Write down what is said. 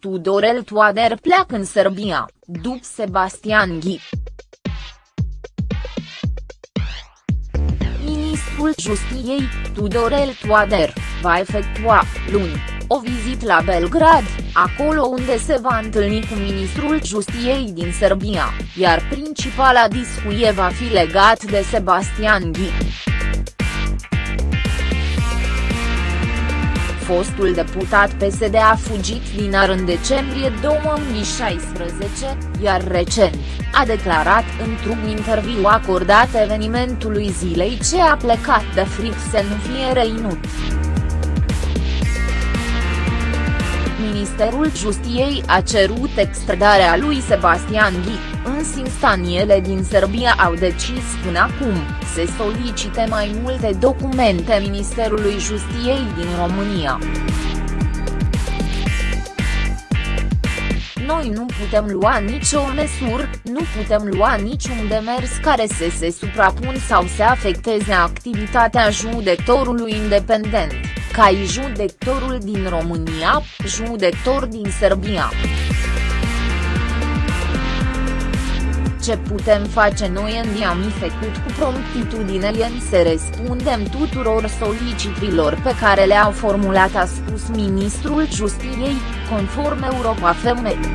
Tudorel Toader pleacă în Serbia, după Sebastian Ghi. Ministrul Justiției, Tudorel Toader, va efectua, luni, o vizită la Belgrad, acolo unde se va întâlni cu ministrul Justiției din Serbia, iar principala discuție va fi legat de Sebastian Ghi. Fostul deputat PSD a fugit din ar în decembrie 2016, iar recent, a declarat într-un interviu acordat evenimentului zilei ce a plecat de fric să nu fie reținut. Ministerul Justiției a cerut extradarea lui Sebastian Ghi, însă instanțiele din Serbia au decis până acum, să solicite mai multe documente Ministerului Justiției din România. Noi nu putem lua nicio măsură, nu putem lua niciun demers care să se suprapun sau să afecteze activitatea judecătorului independent ca judectorul din România, judector din Serbia. Ce putem face noi în am făcut cu promptitudine în să răspundem tuturor solicitrilor pe care le-au formulat a spus ministrul Justiției, conform Europa Femeie.